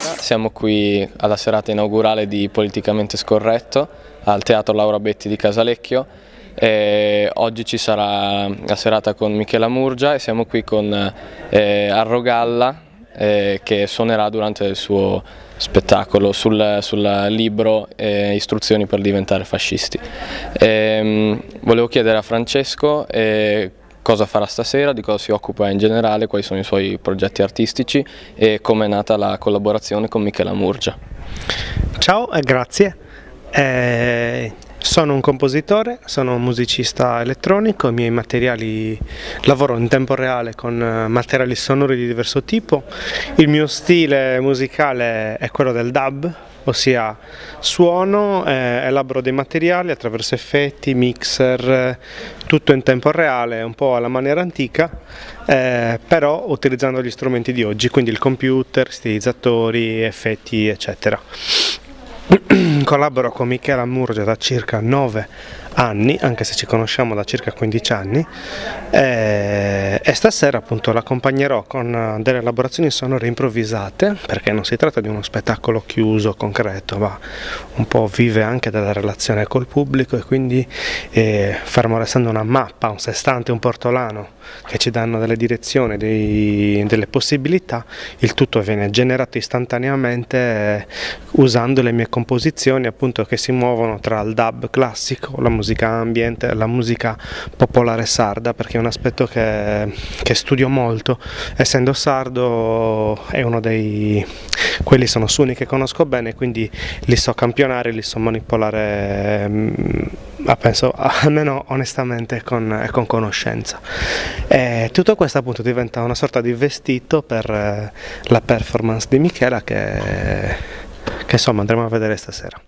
Siamo qui alla serata inaugurale di Politicamente Scorretto al Teatro Laura Betti di Casalecchio. E oggi ci sarà la serata con Michela Murgia e siamo qui con eh, Arrogalla eh, che suonerà durante il suo spettacolo sul, sul libro eh, Istruzioni per diventare fascisti. Ehm, volevo chiedere a Francesco eh, cosa farà stasera, di cosa si occupa in generale, quali sono i suoi progetti artistici e come è nata la collaborazione con Michela Murgia. Ciao e grazie. Eh, sono un compositore, sono un musicista elettronico, i miei materiali lavoro in tempo reale con eh, materiali sonori di diverso tipo. Il mio stile musicale è quello del dub, ossia suono, eh, elaboro dei materiali attraverso effetti, mixer, tutto in tempo reale, un po' alla maniera antica, eh, però utilizzando gli strumenti di oggi, quindi il computer, stilizzatori, effetti eccetera. Collaboro con Michela Murgia da circa 9 anni, anche se ci conosciamo da circa 15 anni, e, stasera appunto l'accompagnerò con delle elaborazioni sonore improvvisate, perché non si tratta di uno spettacolo chiuso, concreto, ma un po' vive anche della relazione col pubblico e quindi eh, fermo restando una mappa, un sestante, un portolano che ci danno delle direzioni, dei, delle possibilità, il tutto viene generato istantaneamente eh, usando le mie composizioni appunto che si muovono tra il dub classico, la musica ambiente, la musica popolare sarda perché è un aspetto che, che studio molto, essendo sardo è uno dei quelli sono suoni che conosco bene quindi li so campionare, li so manipolare mm, penso almeno onestamente con, con, conoscenza. E tutto questo appunto diventa una sorta di vestito per eh, la performance di Michela che, che insomma andremo a vedere stasera.